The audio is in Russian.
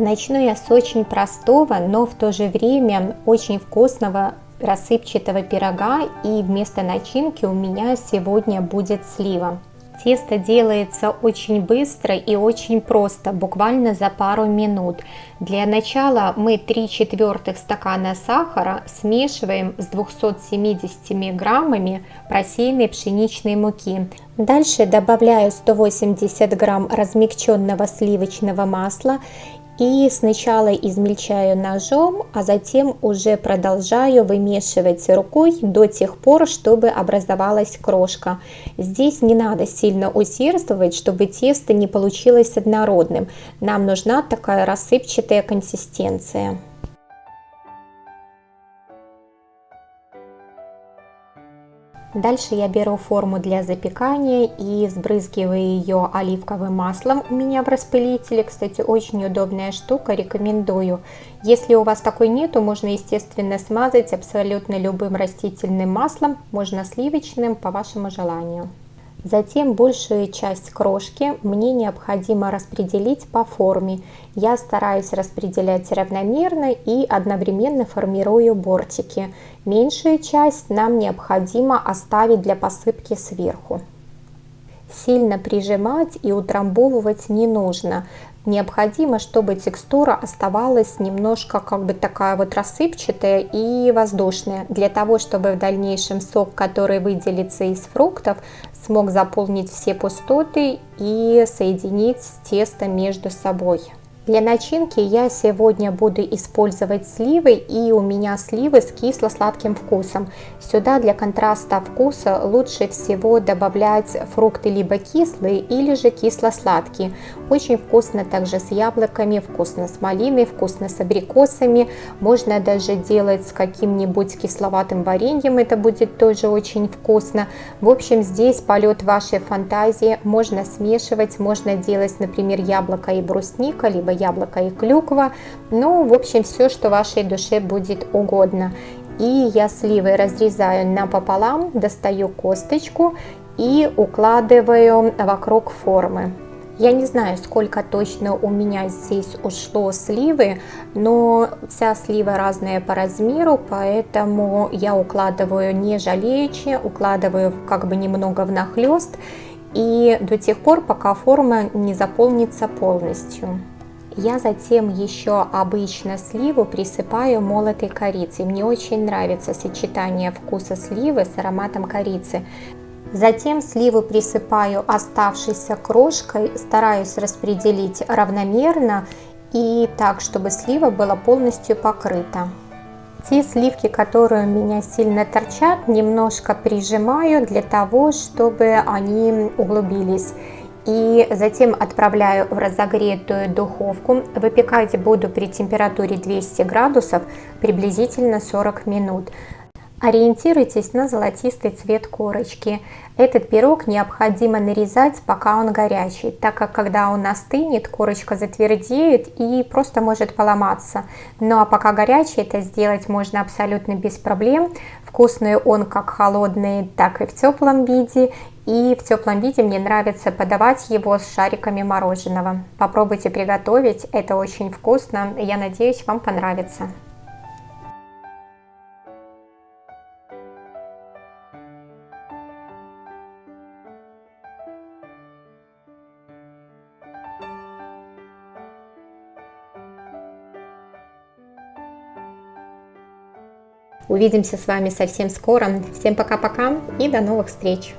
Начну я с очень простого, но в то же время очень вкусного рассыпчатого пирога и вместо начинки у меня сегодня будет слива. Тесто делается очень быстро и очень просто, буквально за пару минут. Для начала мы 3 четвертых стакана сахара смешиваем с 270 граммами просеянной пшеничной муки. Дальше добавляю 180 грамм размягченного сливочного масла и сначала измельчаю ножом, а затем уже продолжаю вымешивать рукой до тех пор, чтобы образовалась крошка. Здесь не надо сильно усердствовать, чтобы тесто не получилось однородным. Нам нужна такая рассыпчатая консистенция. Дальше я беру форму для запекания и сбрызгиваю ее оливковым маслом у меня в распылителе. Кстати, очень удобная штука, рекомендую. Если у вас такой нету, можно, естественно, смазать абсолютно любым растительным маслом, можно сливочным, по вашему желанию. Затем большую часть крошки мне необходимо распределить по форме. Я стараюсь распределять равномерно и одновременно формирую бортики. Меньшую часть нам необходимо оставить для посыпки сверху. Сильно прижимать и утрамбовывать не нужно. Необходимо, чтобы текстура оставалась немножко как бы такая вот рассыпчатая и воздушная, для того, чтобы в дальнейшем сок, который выделится из фруктов, смог заполнить все пустоты и соединить тесто между собой. Для начинки я сегодня буду использовать сливы и у меня сливы с кисло-сладким вкусом. Сюда для контраста вкуса лучше всего добавлять фрукты либо кислые или же кисло-сладкие. Очень вкусно также с яблоками, вкусно с малиной, вкусно с абрикосами. Можно даже делать с каким-нибудь кисловатым вареньем, это будет тоже очень вкусно. В общем, здесь полет вашей фантазии. Можно смешивать, можно делать, например, яблоко и брусника, либо яблоко и клюква. Ну, в общем, все, что вашей душе будет угодно. И я сливы разрезаю напополам, достаю косточку и укладываю вокруг формы. Я не знаю, сколько точно у меня здесь ушло сливы, но вся слива разная по размеру, поэтому я укладываю не жалеючи, укладываю как бы немного внахлёст и до тех пор, пока форма не заполнится полностью. Я затем еще обычно сливу присыпаю молотой корицей. Мне очень нравится сочетание вкуса сливы с ароматом корицы. Затем сливу присыпаю оставшейся крошкой, стараюсь распределить равномерно и так, чтобы слива была полностью покрыта. Те сливки, которые у меня сильно торчат, немножко прижимаю для того, чтобы они углубились и затем отправляю в разогретую духовку. Выпекать буду при температуре 200 градусов приблизительно 40 минут. Ориентируйтесь на золотистый цвет корочки. Этот пирог необходимо нарезать, пока он горячий, так как когда он остынет, корочка затвердеет и просто может поломаться. Ну а пока горячий, это сделать можно абсолютно без проблем. Вкусный он как холодный, так и в теплом виде. И в теплом виде мне нравится подавать его с шариками мороженого. Попробуйте приготовить, это очень вкусно. Я надеюсь, вам понравится. Увидимся с вами совсем скоро. Всем пока-пока и до новых встреч!